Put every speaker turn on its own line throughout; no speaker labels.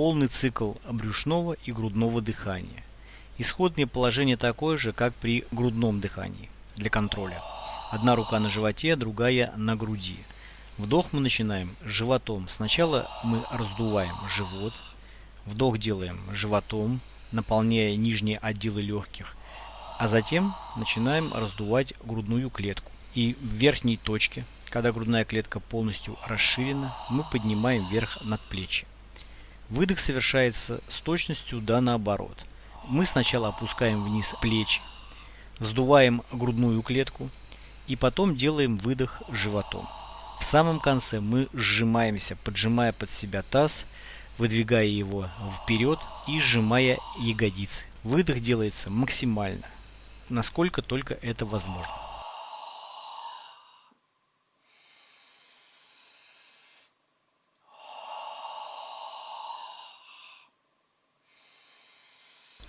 полный цикл брюшного и грудного дыхания. Исходное положение такое же, как при грудном дыхании для контроля. Одна рука на животе, другая на груди. Вдох мы начинаем животом. Сначала мы раздуваем живот. Вдох делаем животом, наполняя нижние отделы легких. А затем начинаем раздувать грудную клетку. И в верхней точке, когда грудная клетка полностью расширена, мы поднимаем вверх над плечи. Выдох совершается с точностью да наоборот. Мы сначала опускаем вниз плечи, сдуваем грудную клетку, и потом делаем выдох животом. В самом конце мы сжимаемся, поджимая под себя таз, выдвигая его вперед и сжимая ягодицы. Выдох делается максимально, насколько только это возможно.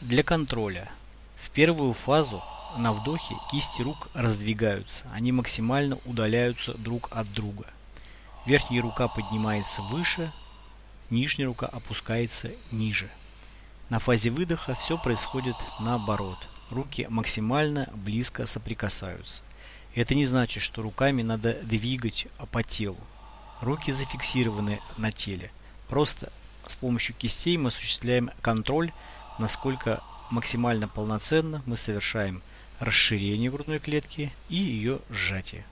Для контроля в первую фазу на вдохе кисти рук раздвигаются, они максимально удаляются друг от друга. Верхняя рука поднимается выше, нижняя рука опускается ниже. На фазе выдоха все происходит наоборот. Руки максимально близко соприкасаются. Это не значит, что руками надо двигать по телу. Руки зафиксированы на теле. Просто с помощью кистей мы осуществляем контроль, насколько максимально полноценно мы совершаем расширение грудной клетки и ее сжатие.